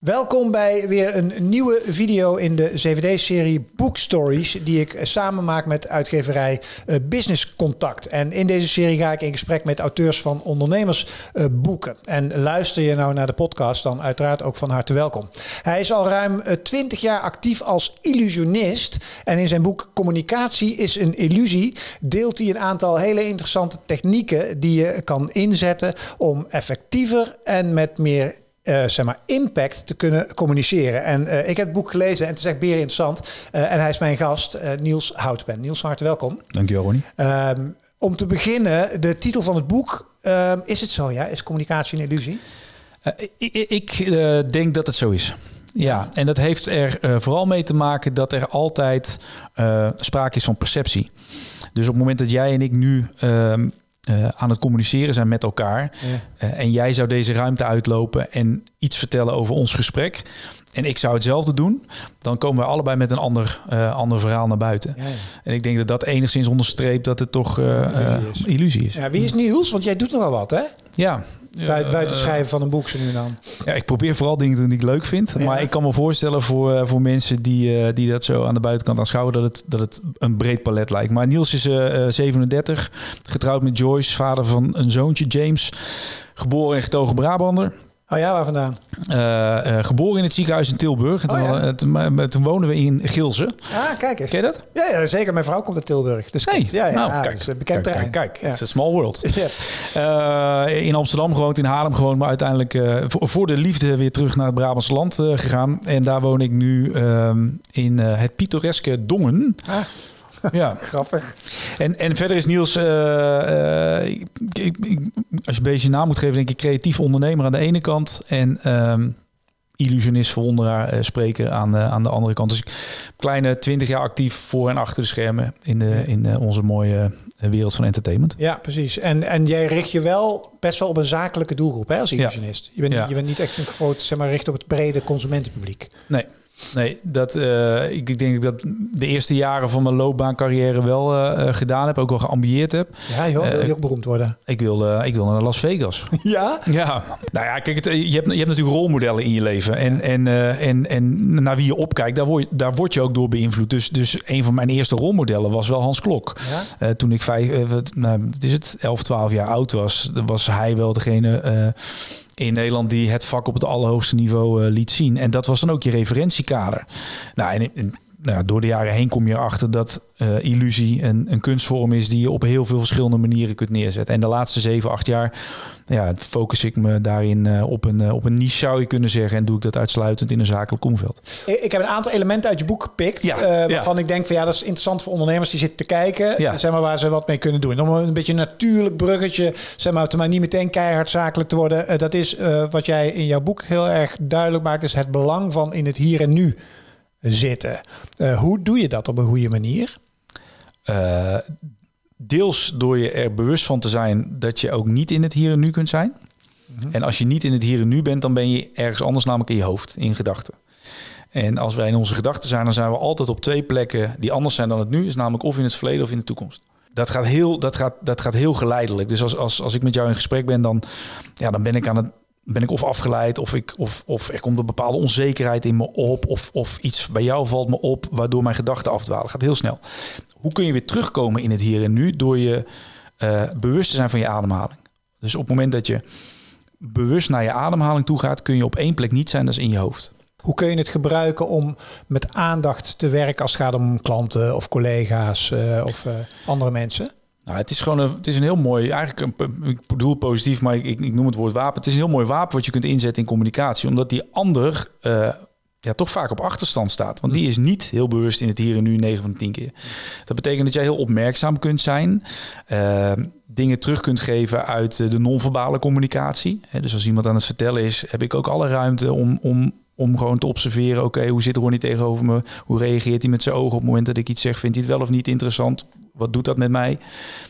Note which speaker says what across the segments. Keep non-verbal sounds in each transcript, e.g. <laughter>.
Speaker 1: Welkom bij weer een nieuwe video in de CVD-serie Book Stories, die ik samen maak met uitgeverij eh, Business Contact. En in deze serie ga ik in gesprek met auteurs van ondernemersboeken. En luister je nou naar de podcast, dan uiteraard ook van harte welkom. Hij is al ruim 20 eh, jaar actief als illusionist. En in zijn boek Communicatie is een illusie deelt hij een aantal hele interessante technieken die je kan inzetten om effectiever en met meer uh, zeg maar, impact te kunnen communiceren. En uh, ik heb het boek gelezen en het is echt beer interessant. Uh, en hij is mijn gast, Niels Houtpen. Niels, van harte welkom.
Speaker 2: Dankjewel, Ronnie.
Speaker 1: Um, om te beginnen, de titel van het boek. Um, is het zo, ja? Is communicatie een illusie?
Speaker 2: ik, ik denk dat het zo is. Ja, en dat heeft er vooral mee te maken dat er altijd sprake is van perceptie. Dus op het moment dat jij en ik nu um, uh, aan het communiceren zijn met elkaar. Uh, en jij zou deze ruimte uitlopen en iets vertellen over ons gesprek. En ik zou hetzelfde doen. Dan komen we allebei met een ander, uh, ander verhaal naar buiten. Ja, ja. En ik denk dat dat enigszins onderstreept dat het toch illusie is. illusie is.
Speaker 1: Ja, wie is Niels? Want jij doet nogal wat, hè?
Speaker 2: Ja,
Speaker 1: Buiten, buiten schrijven van een boek zo nu en dan.
Speaker 2: Ja, ik probeer vooral dingen te doen die ik leuk vind. Ja. Maar ik kan me voorstellen voor, uh, voor mensen die, uh, die dat zo aan de buitenkant aanschouwen... dat het, dat het een breed palet lijkt. Maar Niels is uh, 37, getrouwd met Joyce, vader van een zoontje James... geboren en getogen Brabander...
Speaker 1: Oh ja, waar vandaan?
Speaker 2: Uh, uh, geboren in het ziekenhuis in Tilburg. En toen, oh, ja. hadden, toen, we in Gilze.
Speaker 1: Ah, kijk eens.
Speaker 2: Ken je dat?
Speaker 1: Ja, ja zeker. Mijn vrouw komt uit Tilburg. Dus
Speaker 2: hey,
Speaker 1: ja, ja,
Speaker 2: nou, kijk,
Speaker 1: is bekend
Speaker 2: kijk. Kijk, kijk. Het is een small world. <laughs> uh, in Amsterdam gewoond, in Haarlem gewoond. Maar uiteindelijk voor, voor, de liefde weer terug naar het Brabantse land gegaan. En daar woon ik nu ehm, in het pittoreske Dongen.
Speaker 1: Ah. <laughs> Ja, grappig.
Speaker 2: En, en verder is Niels, uh, uh, ik, ik, als je een beetje naam moet geven, denk ik creatief ondernemer aan de ene kant en um, illusionist, verwonderaar, uh, spreker aan, aan de andere kant. Dus kleine twintig jaar actief voor en achter de schermen in, de, in onze mooie wereld van entertainment.
Speaker 1: Ja, precies. En, en jij richt je wel best wel op een zakelijke doelgroep hè, als illusionist. Ja. Je, bent, ja. je bent niet echt een groot, zeg maar, richt op het brede consumentenpubliek.
Speaker 2: Nee, Nee, dat, uh, ik, ik denk dat de eerste jaren van mijn loopbaancarrière wel uh, gedaan heb. Ook wel geambieerd heb.
Speaker 1: Ja joh, wil je ook beroemd worden?
Speaker 2: Ik wil, ik wil naar Las Vegas. <laughs>
Speaker 1: Ja?
Speaker 2: Ja. Nou ja, kijk, het, je, hebt, je hebt natuurlijk rolmodellen in je leven. En, en, en, en naar wie je opkijkt, daar word, daar word je ook door beïnvloed. Dus, dus een van mijn eerste rolmodellen was wel Hans Klok.
Speaker 1: Ja?
Speaker 2: toen ik vijf, nou, is het, 11, 12 jaar oud was, was hij wel degene in Nederland die het vak op het allerhoogste niveau uh, liet zien. En dat was dan ook je referentiekader. Nou, en, en nou, door de jaren heen kom je erachter dat uh, illusie een, een kunstvorm is die je op heel veel verschillende manieren kunt neerzetten. En de laatste zeven, acht jaar ja, focus ik me daarin uh, op, een, uh, op een niche, zou je kunnen zeggen. En doe ik dat uitsluitend in een zakelijk omveld.
Speaker 1: Ik heb een aantal elementen uit je boek gepikt.
Speaker 2: Ja,
Speaker 1: waarvan
Speaker 2: ja.
Speaker 1: ik denk van ja, dat is interessant voor ondernemers die zitten te kijken. Ja. Zeg maar waar ze wat mee kunnen doen. Om een beetje een natuurlijk bruggetje, zeg maar, te maar niet meteen keihard zakelijk te worden. dat is wat jij in jouw boek heel erg duidelijk maakt. Is het belang van in het hier en nu zitten. Uh, hoe doe je dat op een goede manier?
Speaker 2: Uh, deels door je er bewust van te zijn dat je ook niet in het hier en nu kunt zijn. Mm -hmm. En als je niet in het hier en nu bent, dan ben je ergens anders, namelijk in je hoofd, in gedachten. En als wij in onze gedachten zijn, dan zijn we altijd op twee plekken die anders zijn dan het nu. Is namelijk of in het verleden of in de toekomst. Dat gaat heel, dat gaat, dat gaat heel geleidelijk. Dus als, als, als ik met jou in gesprek ben, dan, ja, dan ben ik aan het ben ik of afgeleid of, ik, of, of er komt een bepaalde onzekerheid in me op of, of iets bij jou valt me op waardoor mijn gedachten afdwalen. Gaat heel snel. Hoe kun je weer terugkomen in het hier en nu door je uh, bewust te zijn van je ademhaling? Dus op het moment dat je bewust naar je ademhaling toe gaat, kun je op één plek niet zijn, dat is in je hoofd.
Speaker 1: Hoe kun je het gebruiken om met aandacht te werken als het gaat om klanten of collega's uh, of uh, andere mensen?
Speaker 2: Nou, het is gewoon een, het is een heel mooi, eigenlijk een, ik bedoel positief, maar ik, ik, noem het woord wapen. Het is een heel mooi wapen wat je kunt inzetten in communicatie, omdat die ander uh, ja, toch vaak op achterstand staat. Want die is niet heel bewust in het hier en nu 9 van de 10 keer. Dat betekent dat jij heel opmerkzaam kunt zijn, uh, dingen terug kunt geven uit de non-verbale communicatie. Dus als iemand aan het vertellen is, heb ik ook alle ruimte om, om om gewoon te observeren, oké, okay, hoe zit Ronnie tegenover me? Hoe reageert hij met zijn ogen op het moment dat ik iets zeg? Vindt hij het wel of niet interessant? Wat doet dat met mij?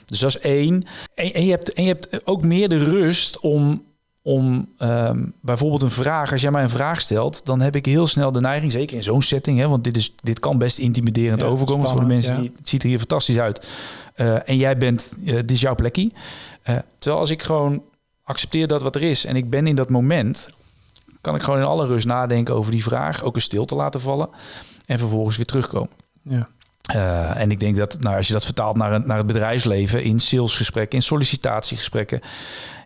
Speaker 2: Dus dat is één. En, en je, hebt, en je hebt ook meer de rust om, om um, bijvoorbeeld een vraag, als jij mij een vraag stelt, dan heb ik heel snel de neiging, zeker in zo'n setting, hè, want dit, is, dit kan best intimiderend ja, overkomen voor de mensen ja. die het ziet er hier fantastisch uit. Uh, en jij bent, uh, dit is jouw plekje. Uh, terwijl als ik gewoon accepteer dat wat er is en ik ben in dat moment, kan ik gewoon in alle rust nadenken over die vraag, ook een stilte laten vallen en vervolgens weer terugkomen.
Speaker 1: Ja.
Speaker 2: Uh, en ik denk dat nou, als je dat vertaalt naar, een, naar het bedrijfsleven, in salesgesprekken, in sollicitatiegesprekken,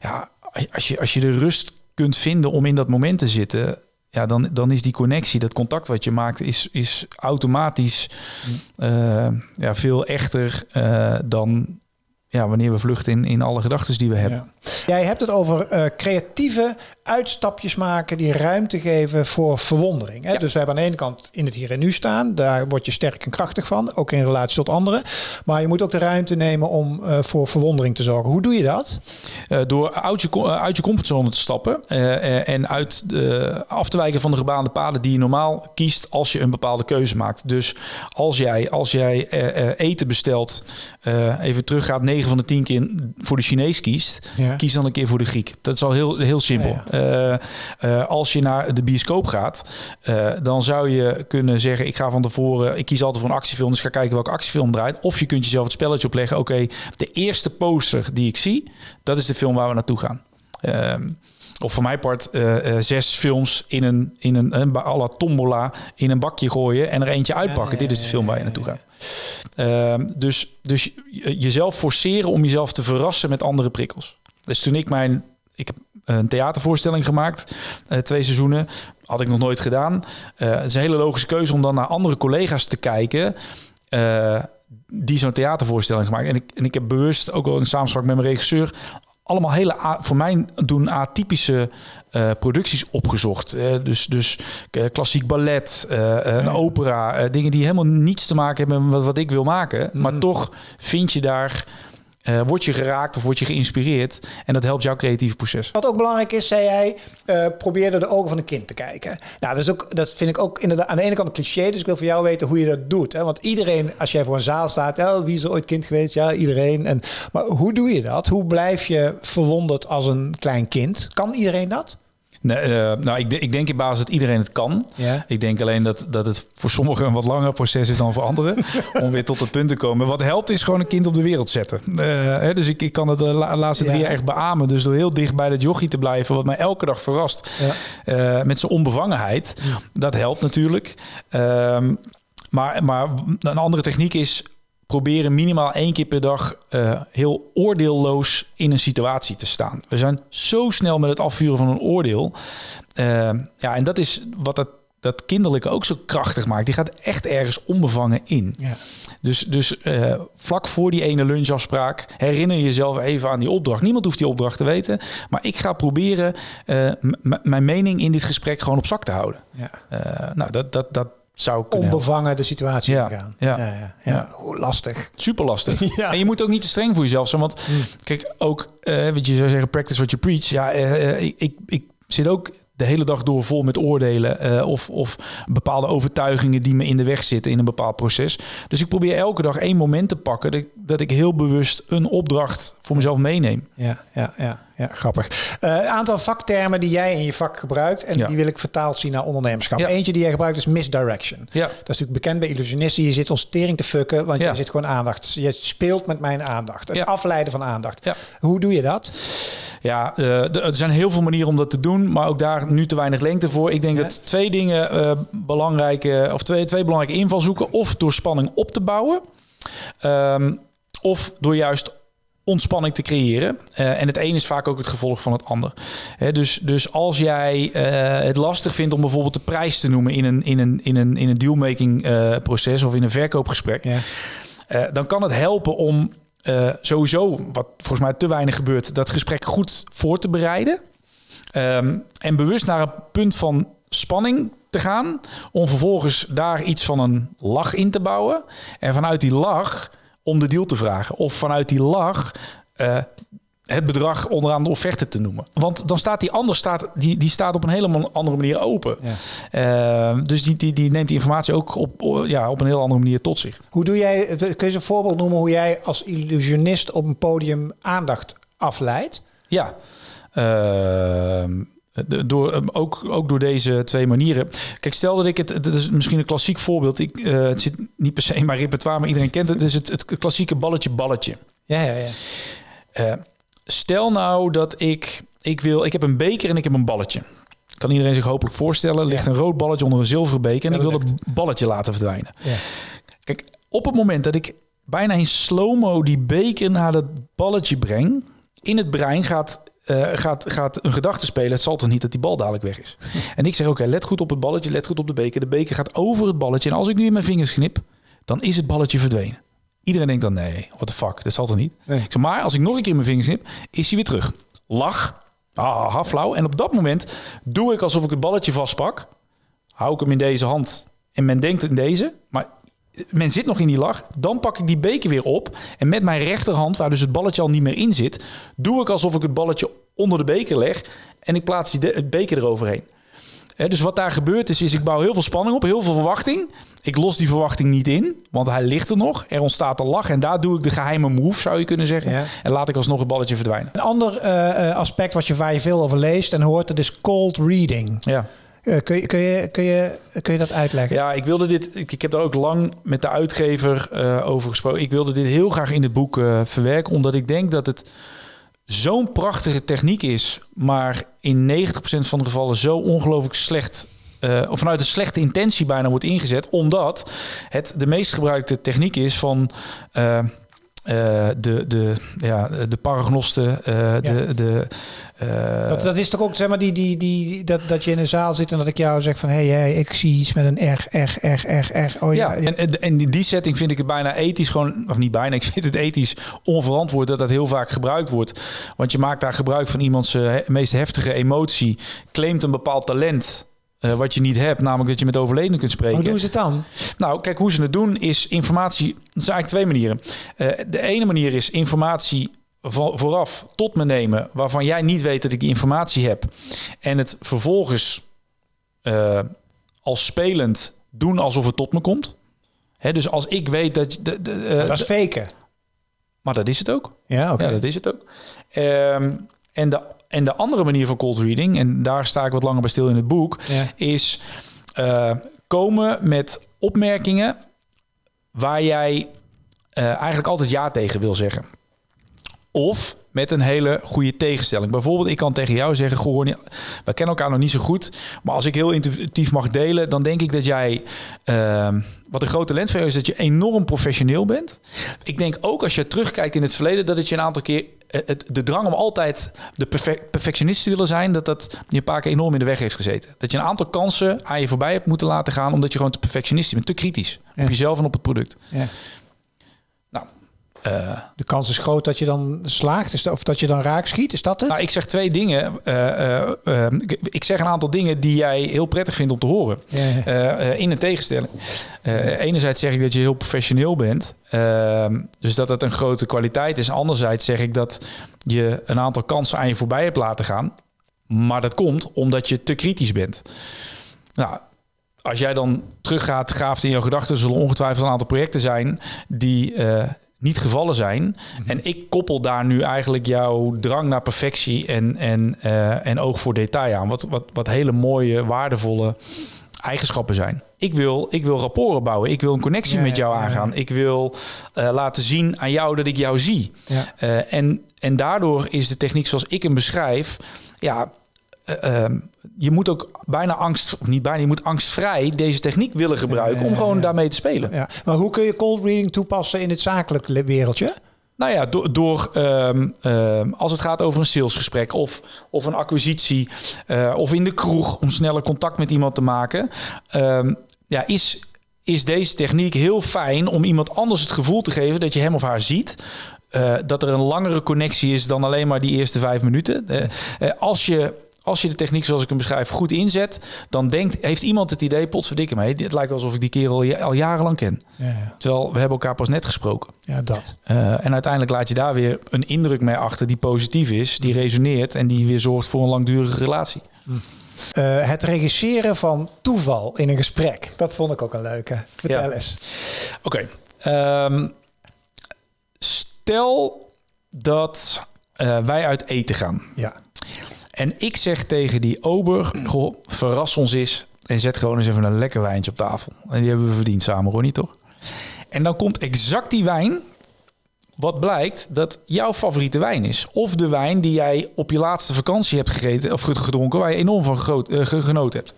Speaker 2: ja, als je, als je de rust kunt vinden om in dat moment te zitten, ja, dan, dan is die connectie, dat contact wat je maakt, is, is automatisch uh, ja, veel echter uh, dan ja, wanneer we vluchten in, in alle gedachten die we hebben.
Speaker 1: Ja. Jij hebt het over uh, creatieve uitstapjes maken die ruimte geven voor verwondering. Hè? Ja. Dus we hebben aan de ene kant in het hier en nu staan. Daar word je sterk en krachtig van, ook in relatie tot anderen. Maar je moet ook de ruimte nemen om uh, voor verwondering te zorgen. Hoe doe je dat?
Speaker 2: Uh, door uit je, uit je comfortzone te stappen en uit de, af te wijken van de gebaande paden die je normaal kiest als je een bepaalde keuze maakt. Dus als jij, als jij eten bestelt, even teruggaat 9 van de 10 keer voor de Chinees kiest, ja. kies dan een keer voor de Griek. Dat is al heel, heel simpel. Ja, ja. Uh, uh, als je naar de bioscoop gaat, uh, dan zou je kunnen zeggen: Ik ga van tevoren, ik kies altijd voor een actiefilm, dus ga kijken welke actiefilm draait. Of je kunt jezelf het spelletje opleggen: Oké, okay, de eerste poster die ik zie, dat is de film waar we naartoe gaan. Ehm, of voor mijn part zes films in een, in een, een à la tombola in een bakje gooien en er eentje uitpakken. Dit is de film waar je naartoe gaat. Uh, dus, dus jezelf forceren om jezelf te verrassen met andere prikkels. Dus toen ik mijn... Ik heb een theatervoorstelling gemaakt, uh, twee seizoenen. Had ik nog nooit gedaan. Uh, het is een hele logische keuze om dan naar andere collega's te kijken... Die zo'n theatervoorstelling gemaakt. En ik, en ik heb bewust, ook wel in samenspraak met mijn regisseur... allemaal hele, voor mij doen atypische uh, producties opgezocht. Uh, dus dus uh, klassiek ballet, een opera, dingen die helemaal niets te maken hebben met wat, wat ik wil maken. Mm. Maar toch vind je daar uh, word je geraakt of word je geïnspireerd. En dat helpt jouw creatieve proces.
Speaker 1: Wat ook belangrijk is, zei jij, uh, probeer door de ogen van een kind te kijken. Nou, dat, is ook, dat vind ik ook inderdaad aan de ene kant een cliché. Dus ik wil van jou weten hoe je dat doet. Hè? Want iedereen, als jij voor een zaal staat, oh, wie is er ooit kind geweest? Ja, iedereen. En, maar hoe doe je dat? Hoe blijf je verwonderd als een klein kind? Kan iedereen dat?
Speaker 2: Nee, uh, nou, ik, ik, denk in basis dat iedereen het kan.
Speaker 1: Ja.
Speaker 2: Ik denk alleen dat, dat het voor sommigen een wat langer proces is dan voor anderen. <laughs> om weer tot het punt te komen. Wat helpt is gewoon een kind op de wereld zetten. Uh, hè, dus ik, ik kan het de la, laatste drie ja. jaar echt beamen. Dus door heel dicht bij dat jochie te blijven. Wat mij elke dag verrast. Ja. Uh, met zijn onbevangenheid. Dat helpt natuurlijk. Ehm, maar, maar een andere techniek is proberen minimaal één keer per dag uh, heel oordeelloos in een situatie te staan. We zijn zo snel met het afvuren van een oordeel. Uh, ja, en dat is wat het, dat kinderlijke ook zo krachtig maakt. Die gaat echt ergens onbevangen in.
Speaker 1: Ja.
Speaker 2: Dus, dus uh, vlak voor die ene lunchafspraak herinner je jezelf even aan die opdracht. Niemand hoeft die opdracht te weten. Maar ik ga proberen mijn mening in dit gesprek gewoon op zak te houden.
Speaker 1: Ja.
Speaker 2: nou, dat, dat, dat, zou
Speaker 1: onbevangen de situatie
Speaker 2: ja.
Speaker 1: gaan.
Speaker 2: Ja.
Speaker 1: Ja, ja, ja. Oh, lastig.
Speaker 2: Super lastig. <laughs> ja. En je moet ook niet te streng voor jezelf zijn. Want mm. kijk, ook, uh, wat je zou zeggen, practice what you preach. Ja, uh, ik, ik, ik zit ook de hele dag door vol met oordelen uh, of, of bepaalde overtuigingen die me in de weg zitten in een bepaald proces. Dus ik probeer elke dag één moment te pakken dat ik, dat ik heel bewust een opdracht voor mezelf meeneem.
Speaker 1: Ja, ja, ja, ja grappig. Een uh, aantal vaktermen die jij in je vak gebruikt en ja. die wil ik vertaald zien naar ondernemerschap. Ja. Eentje die jij gebruikt is misdirection.
Speaker 2: Ja.
Speaker 1: Dat is natuurlijk bekend bij illusionisten. Je zit ons tering te fucken, want je zit gewoon aandacht. Je speelt met mijn aandacht. Het afleiden van aandacht. Hoe doe je dat?
Speaker 2: Ja, uh, er zijn heel veel manieren om dat te doen, maar ook daar nu te weinig lengte voor. Ik denk dat twee dingen uh, belangrijke, of twee, twee belangrijke invalshoeken, of door spanning op te bouwen, um, of door juist ontspanning te creëren. Uh, en het een is vaak ook het gevolg van het ander. He, dus, dus als jij uh, het lastig vindt om bijvoorbeeld de prijs te noemen in een, in een, in een, in een dealmaking uh, proces of in een verkoopgesprek,
Speaker 1: ja.
Speaker 2: dan kan het helpen om sowieso, wat volgens mij te weinig gebeurt, dat gesprek goed voor te bereiden. Um, en bewust naar een punt van spanning te gaan. Om vervolgens daar iets van een lach in te bouwen. En vanuit die lach om de deal te vragen. Of vanuit die lach uh, het bedrag onderaan de offerte te noemen. Want dan staat die ander staat, die, die staat op een hele andere manier open.
Speaker 1: Ja.
Speaker 2: Uh, dus die, die, die neemt die informatie ook op, ja, op een heel andere manier tot zich.
Speaker 1: Hoe doe jij, kun je een voorbeeld noemen hoe jij als illusionist op een podium aandacht afleidt?
Speaker 2: Ja. Uh, door, ook, ook door deze twee manieren. Kijk, stel dat ik het, het is misschien een klassiek voorbeeld. Ik, uh, het zit niet per se in mijn repertoire, maar iedereen kent het. Het is het, het klassieke balletje-balletje.
Speaker 1: Ja, ja, ja.
Speaker 2: Uh, stel nou dat ik, ik wil, ik heb een beker en ik heb een balletje. Kan iedereen zich hopelijk voorstellen. Ligt
Speaker 1: Ja.
Speaker 2: een rood balletje onder een zilveren beker. En ik wil
Speaker 1: dat
Speaker 2: dat balletje laten verdwijnen.
Speaker 1: Ja.
Speaker 2: Kijk, op het moment dat ik bijna in slow-mo die beker naar dat balletje breng... in het brein gaat, eh, gaat, gaat een gedachte spelen. Het zal toch niet dat die bal dadelijk weg is. En ik zeg, oké, let goed op het balletje, let goed op de beker. De beker gaat over het balletje. En als ik nu in mijn vingers knip, dan is het balletje verdwenen. Iedereen denkt dan, nee, what the fuck, dat zal toch niet?
Speaker 1: Nee.
Speaker 2: Ik zeg, maar als ik nog een keer in mijn vingers knip, is hij weer terug. Lach, ah, flauw. En op dat moment doe ik alsof ik het balletje vastpak. Hou ik hem in deze hand en men denkt in deze. Maar men zit nog in die lach. Dan pak ik die beker weer op. En met mijn rechterhand, waar dus het balletje al niet meer in zit... doe ik alsof ik het balletje onder de beker leg. En ik plaats die de- het beker eroverheen. Dus wat daar gebeurt is, is ik bouw heel veel spanning op, heel veel verwachting. Ik los die verwachting niet in, want hij ligt er nog. Er ontstaat een lach en daar doe ik de geheime move, zou je kunnen zeggen.
Speaker 1: Ja.
Speaker 2: En laat ik alsnog het balletje verdwijnen.
Speaker 1: Een ander eh, eh, aspect wat je, waar je veel over leest en hoort, dat is cold reading.
Speaker 2: Ja.
Speaker 1: Eh, kun, je, je, dat uitleggen?
Speaker 2: Ja, ik wilde dit. Ik, heb daar ook lang met de uitgever eh, over gesproken. Ik wilde dit heel graag in het boek eh, verwerken, omdat ik denk dat het zo'n prachtige techniek is, maar in 90% van de gevallen zo ongelooflijk slecht. of vanuit een slechte intentie bijna wordt ingezet, omdat het de meest gebruikte techniek is van eh, de, de, ja, de paragnosten, eh, de, de, eh,
Speaker 1: Dat, dat is toch ook, zeg maar, die, die, die, dat, dat je in een zaal zit en dat ik jou zeg van... hé, hey, hey, ik zie iets met een R, R, R, R, R. Oh ja,
Speaker 2: Ja, en, en, in die setting vind ik het bijna ethisch gewoon, of niet bijna, <laughs> ik vind het ethisch onverantwoord dat dat heel vaak gebruikt wordt. Want je maakt daar gebruik van iemands meest heftige emotie, claimt een bepaald talent. Eh, wat je niet hebt, namelijk dat je met overledenen kunt spreken.
Speaker 1: Hoe doen ze het dan?
Speaker 2: Nou, kijk, hoe ze het doen is informatie. Dat zijn eigenlijk twee manieren. Eh, de ene manier is informatie vo- vooraf tot me nemen, waarvan jij niet weet dat ik die informatie heb. En het vervolgens eh, als spelend doen alsof het tot me komt. Hè, dus als ik weet dat. je- De, de,
Speaker 1: dat is faken.
Speaker 2: maar dat is het ook.
Speaker 1: Ja, oké.
Speaker 2: Ja, dat is het ook. Ehm, en, de, en de andere manier van cold reading, en daar sta ik wat langer bij stil in het boek,
Speaker 1: Ja.
Speaker 2: is eh, komen met opmerkingen waar jij eh, eigenlijk altijd ja tegen wil zeggen. Of met een hele goede tegenstelling. Bijvoorbeeld, ik kan tegen jou zeggen: Goh, we kennen elkaar nog niet zo goed. Maar als ik heel intuïtief mag delen, dan denk ik dat jij. ehm, wat een groot talent van jou is, dat je enorm professioneel bent. Ik denk ook als je terugkijkt in het verleden, dat het je een aantal keer. Eh, Het, de drang om altijd de perfe- perfectionist te willen zijn, dat dat je een paar keer enorm in de weg heeft gezeten. Dat je een aantal kansen aan je voorbij hebt moeten laten gaan, omdat je gewoon te perfectionistisch bent, te kritisch
Speaker 1: Ja.
Speaker 2: op jezelf en op het product.
Speaker 1: Ja.
Speaker 2: Eh,
Speaker 1: De kans is groot dat je dan slaagt, is dat, of dat je dan raak schiet. Is dat het?
Speaker 2: Nou, ik zeg twee dingen. Eh, eh, eh, ik- ik zeg een aantal dingen die jij heel prettig vindt om te horen. In een tegenstelling. Enerzijds zeg ik dat je heel professioneel bent. Ehm, dus dat dat een grote kwaliteit is. Anderzijds zeg ik dat je een aantal kansen aan je voorbij hebt laten gaan. Maar dat komt omdat je te kritisch bent. Nou, als jij dan teruggaat, graaft in jouw gedachten, zullen ongetwijfeld een aantal projecten zijn die niet gevallen zijn. En ik koppel daar nu eigenlijk jouw drang naar perfectie en, en, eh, en oog voor detail aan. Wat, wat, wat hele mooie, waardevolle eigenschappen zijn. Ik wil, ik wil rapporten bouwen. Ik wil een connectie
Speaker 1: Ja,
Speaker 2: met jou
Speaker 1: ja, ja.
Speaker 2: aangaan. Ik wil eh, laten zien aan jou dat ik jou zie. Eh, en, en daardoor is de techniek zoals ik hem beschrijf, ja, eh, ehm, je moet ook bijna angst, of niet bijna, je moet angstvrij deze techniek willen gebruiken om gewoon daarmee te spelen.
Speaker 1: Ja. Maar hoe kun je cold reading toepassen in het zakelijk wereldje?
Speaker 2: Nou ja, door, door ehm, ehm, als het gaat over een salesgesprek of, of een acquisitie eh, of in de kroeg om sneller contact met iemand te maken, ja, is, is deze techniek heel fijn om iemand anders het gevoel te geven dat je hem of haar ziet. eh, dat er een langere connectie is dan alleen maar die eerste vijf minuten. Als je als je de techniek zoals ik hem beschrijf goed inzet, dan denkt, heeft iemand het idee, potverdikke mij, het lijkt alsof ik die kerel al, jarenlang ken.
Speaker 1: Ja, ja.
Speaker 2: Terwijl we hebben elkaar pas net gesproken.
Speaker 1: ja dat.
Speaker 2: Uh, en uiteindelijk laat je daar weer een indruk mee achter die positief is, die resoneert en die weer zorgt voor een langdurige relatie.
Speaker 1: Eh, het regisseren van toeval in een gesprek. Dat vond ik ook een leuke. Vertel
Speaker 2: Ja.
Speaker 1: eens.
Speaker 2: Oké. ehm, stel dat uh, wij uit eten gaan.
Speaker 1: Ja.
Speaker 2: En ik zeg tegen die ober, goh, verras ons eens en zet gewoon eens even een lekker wijntje op tafel. En die hebben we verdiend samen, Ronnie, toch? En dan komt exact die wijn, wat blijkt dat jouw favoriete wijn is. Of de wijn die jij op je laatste vakantie hebt gegeten of gedronken, waar je enorm van groot, uh, genoten hebt.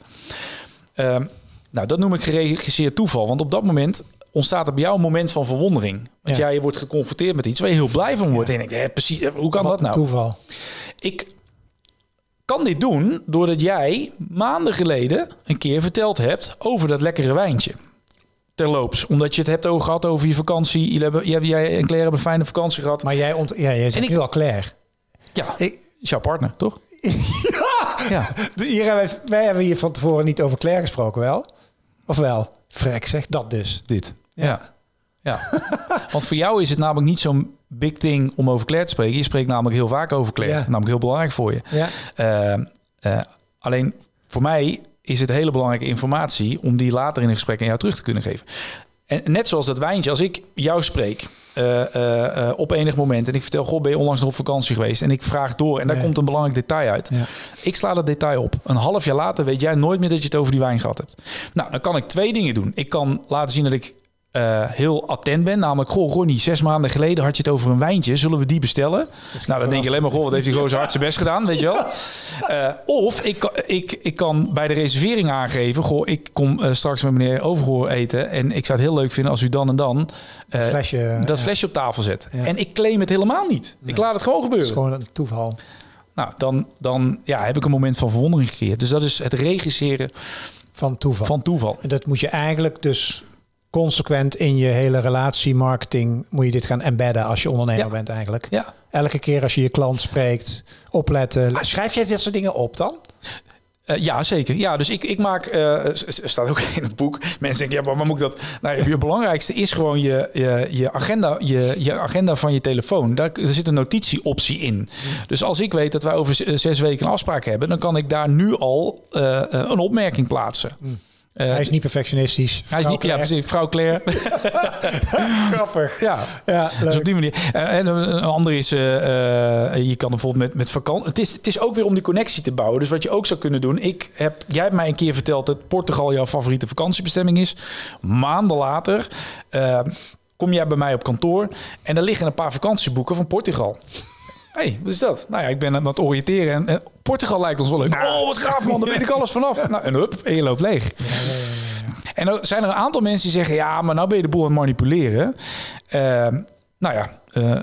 Speaker 2: Ehm, nou, dat noem ik geregisseerd toeval. Want op dat moment ontstaat er bij jou een moment van verwondering. Want jij wordt geconfronteerd met iets waar je heel blij van wordt. En ik denk, precies, hoe kan dat nou?
Speaker 1: Toeval.
Speaker 2: Ik kan dit doen doordat jij maanden geleden een keer verteld hebt over dat lekkere wijntje. Terloops, omdat je het hebt over gehad over je vakantie. Jullie hebben, jij, jij en Claire hebben een fijne vakantie gehad.
Speaker 1: Maar jij, ont, ja, jij zegt nu al Claire.
Speaker 2: Ja, ik, is jouw partner, toch? <laughs>
Speaker 1: ja! ja. Hier hebben wij, wij hebben hier van tevoren niet over Claire gesproken, wel? Of wel? Frek, zeg dat dus.
Speaker 2: Dit. Ja. ja. Want voor jou is het namelijk niet zo'n big thing om over Claire te spreken. Je spreekt namelijk heel vaak over Claire. Ja. Namelijk heel belangrijk voor je. Ja. Uh, uh, alleen voor mij is het hele belangrijke informatie om die later in een gesprek aan jou terug te kunnen geven. En net zoals dat wijntje, als ik jou spreek uh, op enig moment en ik vertel, goh, ben je onlangs nog op vakantie geweest? En ik vraag door en daar komt een belangrijk detail uit. Ja. Ik sla dat detail op. Een half jaar later weet jij nooit meer dat je het over die wijn gehad hebt. Nou, dan kan ik twee dingen doen. Ik kan laten zien dat ik uh, heel attent ben. Namelijk, goh, Ronnie, zes maanden geleden had je het over een wijntje. Zullen we die bestellen? Nou, dan denk je alleen maar, goh, wat heeft gewoon zo hard zijn best gedaan, weet je wel? Uh, <laughs> of ik, ik, ik kan bij de reservering aangeven, goh, ik kom uh, straks met meneer Overgoor eten. En ik zou het heel leuk vinden als u dan en dan
Speaker 1: dat flesje,
Speaker 2: dat flesje op tafel zet. Ja. En ik claim het helemaal niet. Ik laat het gewoon gebeuren.
Speaker 1: Het is gewoon een toeval.
Speaker 2: Nou, dan, dan ja, heb ik een moment van verwondering gecreëerd. Dus dat is het regisseren
Speaker 1: van toeval.
Speaker 2: Van toeval.
Speaker 1: En dat moet je eigenlijk dus consequent in je hele relatie, marketing, moet je dit gaan embedden als je ondernemer bent eigenlijk.
Speaker 2: Ja.
Speaker 1: Elke keer als je je klant spreekt, opletten. Schrijf jij dit soort dingen op dan?
Speaker 2: Uh, ja, zeker. Ja, dus ik, ik maak, uh, staat ook <laughs> in het boek. Mensen denken, ja, maar moet ik dat? Nou, je belangrijkste is gewoon je, je, je, agenda, je, je agenda van je telefoon. Daar er zit een notitieoptie in. Dus als ik weet dat wij over zes weken een afspraak hebben, dan kan ik daar nu al uh, een opmerking plaatsen. Mm.
Speaker 1: Uh, hij is niet perfectionistisch.
Speaker 2: Hij is niet, ja, precies. Vrouw Claire. <laughs>
Speaker 1: Grappig.
Speaker 2: Ja, ja dus op die manier. Uh, en een andere is, uh, je kan bijvoorbeeld met, met vakantie... Het is, het is ook weer om die connectie te bouwen. Dus wat je ook zou kunnen doen... Ik heb, jij hebt mij een keer verteld dat Portugal jouw favoriete vakantiebestemming is. Maanden later kom jij bij mij op kantoor... en er liggen een paar vakantieboeken van Portugal hey, wat is dat? Nou ja, ik ben aan het oriënteren en, en Portugal lijkt ons wel leuk. Oh, wat gaaf man, daar weet ik alles vanaf. Nou, en hup, en je loopt leeg. En dan zijn er een aantal mensen die zeggen, ja, maar nou ben je de boel aan het manipuleren. Uh, nou ja, uh,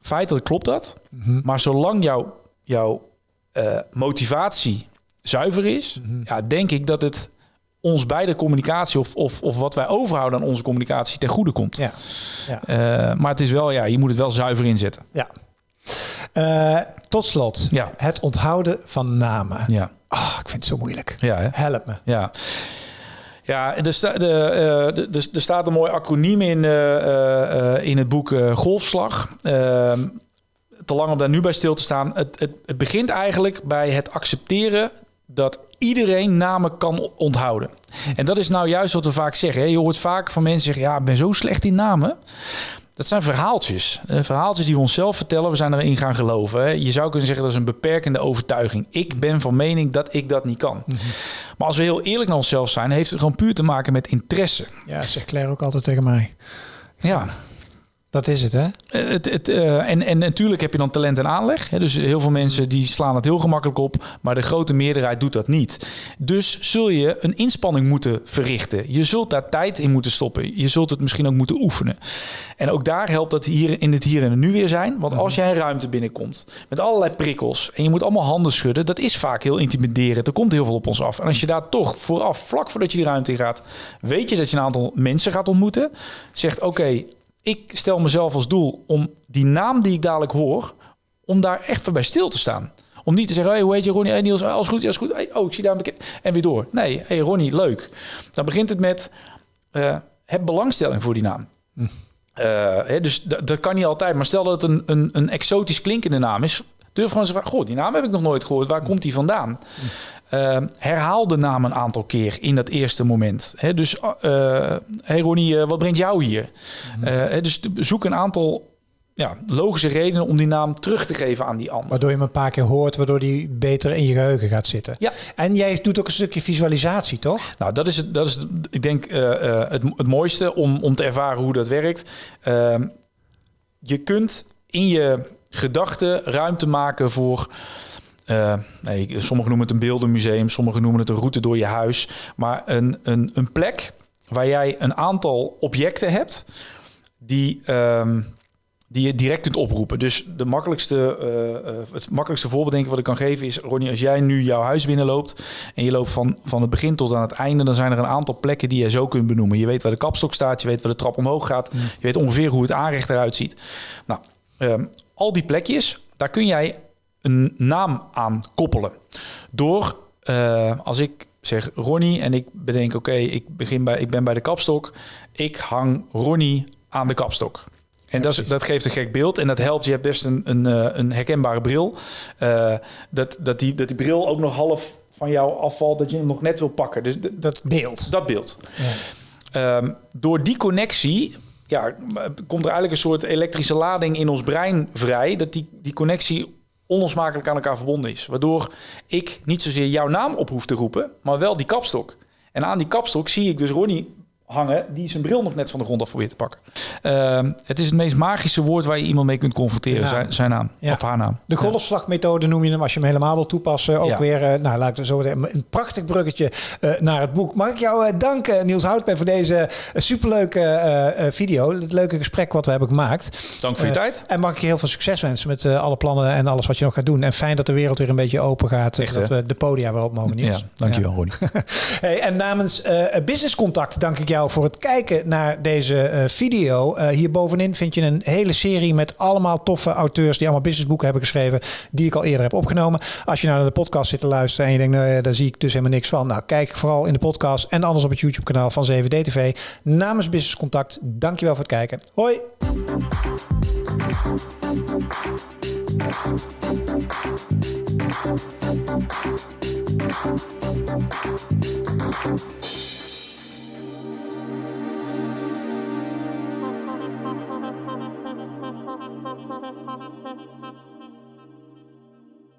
Speaker 2: feitelijk klopt dat. Mm -hmm. Maar zolang jouw jouw uh, motivatie zuiver is, mm -hmm. ja, denk ik dat het ons beide communicatie of, of, of wat wij overhouden aan onze communicatie ten goede komt. Ja. ja. Uh, maar het is wel, ja, je moet het wel zuiver inzetten.
Speaker 1: Ja, uh, tot slot, ja. het onthouden van namen.
Speaker 2: Ja.
Speaker 1: Oh, ik vind het zo moeilijk.
Speaker 2: Ja, hè?
Speaker 1: Help me.
Speaker 2: Ja. Ja, er, sta, de, uh, de, er staat een mooi acroniem in, uh, in het boek Golfslag. Ehm, te lang om daar nu bij stil te staan. Het, het, het begint eigenlijk bij het accepteren dat iedereen namen kan onthouden. En dat is nou juist wat we vaak zeggen. Hè? Je hoort vaak van mensen zeggen: Ja, ik ben zo slecht in namen. Dat zijn verhaaltjes. Uh, verhaaltjes die we onszelf vertellen. We zijn erin gaan geloven. Hè. Je zou kunnen zeggen dat is een beperkende overtuiging. Ik ben van mening dat ik dat niet kan. Mhm. Maar als we heel eerlijk naar onszelf zijn, heeft het gewoon puur te maken met interesse.
Speaker 1: Ja, zegt Claire ook altijd tegen mij.
Speaker 2: Ja.
Speaker 1: Dat is het, hè?
Speaker 2: Eh, het, het, uh, en, en natuurlijk heb je dan talent en aanleg. Hè? Dus heel veel mensen die slaan het heel gemakkelijk op, maar de grote meerderheid doet dat niet. Dus zul je een inspanning moeten verrichten. Je zult daar tijd in moeten stoppen. Je zult het misschien ook moeten oefenen. En ook daar helpt dat hier in het hier en het nu weer zijn. Want als jij een ruimte binnenkomt met allerlei prikkels en je moet allemaal handen schudden, dat is vaak heel intimiderend. Er komt heel veel op ons af. En als je daar toch vooraf, vlak voordat je die ruimte in gaat, weet je dat je een aantal mensen gaat ontmoeten, zegt oké ik stel mezelf als doel om die naam die ik dadelijk hoor, om daar echt voor bij stil te staan. Om niet te zeggen, hey, hoe heet je Ronnie? Hey, Niels, alles goed, alles goed. Hey, oh, ik zie daar een bekend. En weer door. Nee, hey Ronnie, leuk. Dan begint het met, uh, heb belangstelling voor die naam. Hm. Uh, hè, dus dat kan niet altijd. Maar stel dat het een, een, een exotisch klinkende naam is. Durf gewoon te zeggen, goh, die naam heb ik nog nooit gehoord. Waar komt die vandaan? Hm. Uh, herhaal de naam een aantal keer in dat eerste moment. He, dus, uh, hey Ronnie, uh, wat brengt jou hier? Mm. dus zoek een aantal ja, logische redenen om die naam terug te geven aan die ander.
Speaker 1: Waardoor je hem een paar keer hoort, waardoor die beter in je geheugen gaat zitten.
Speaker 2: Ja.
Speaker 1: En jij doet ook een stukje visualisatie, toch?
Speaker 2: Nou, dat is het. Dat is, het, ik denk, het, het mooiste om, om te ervaren hoe dat werkt. Ehm, je kunt in je gedachten ruimte maken voor. Uh, nee, sommigen noemen het een beeldenmuseum, sommigen noemen het een route door je huis. Maar een, een, een plek waar jij een aantal objecten hebt die, um, die je direct kunt oproepen. Dus de makkelijkste, uh, uh, het makkelijkste voorbeeld denk ik wat ik kan geven is... Ronnie, als jij nu jouw huis binnenloopt en je loopt van, van het begin tot aan het einde... dan zijn er een aantal plekken die je zo kunt benoemen. Je weet waar de kapstok staat, je weet waar de trap omhoog gaat... Mm. je weet ongeveer hoe het aanrecht eruit ziet. Nou, um, al die plekjes, daar kun jij een naam aan koppelen. Door, uh, als ik zeg Ronnie en ik bedenk, oké, ik begin bij, ik ben bij de kapstok. Ik hang Ronnie aan de kapstok. En dat, dat, geeft een gek beeld en dat helpt. Je hebt best een, een, eh, een herkenbare bril. Uh, dat, dat, die, dat die bril ook nog half van jou afvalt, dat je hem nog net wil pakken. Dus
Speaker 1: dat beeld.
Speaker 2: Dat beeld. Ja. Um, door die connectie ja, komt er eigenlijk een soort elektrische lading in ons brein vrij. Dat die, die connectie onlosmakelijk aan elkaar verbonden is. Waardoor ik niet zozeer jouw naam op hoef te roepen, maar wel die kapstok. En aan die kapstok zie ik dus Ronnie hangen die zijn bril nog net van de grond af probeert te pakken. Uh, het is het meest magische woord waar je iemand mee kunt confronteren, zijn, zijn, naam ja. of haar naam.
Speaker 1: De golfslagmethode noem je hem als je hem helemaal wil toepassen. Ook ja. weer, uh, nou laat ik zo een prachtig bruggetje uh, naar het boek. Mag ik jou uh, danken, Niels Houtberg, voor deze superleuke video. Het leuke gesprek wat we hebben gemaakt.
Speaker 2: Dank voor je tijd.
Speaker 1: En mag ik je heel veel succes wensen met alle plannen en alles wat je nog gaat doen. En fijn dat de wereld weer een beetje open gaat. Echt, dat we de podia weer op mogen, Niels.
Speaker 2: Ja, dankjewel, ja. Ronnie. <laughs>
Speaker 1: hey, en namens Business Contact dank ik jou voor het kijken naar deze uh, video. Uh, hier bovenin vind je een hele serie met allemaal toffe auteurs die allemaal businessboeken hebben geschreven, die ik al eerder heb opgenomen. Als je nou naar de podcast zit te luisteren en je denkt, nou, daar zie ik dus helemaal niks van. Nou, kijk vooral in de podcast en anders op het YouTube kanaal van 7D TV. Namens Business Contact, dankjewel voor het kijken. Hoi!